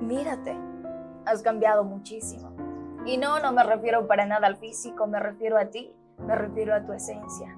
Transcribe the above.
Mírate, has cambiado muchísimo. Y no, no me refiero para nada al físico, me refiero a ti, me refiero a tu esencia.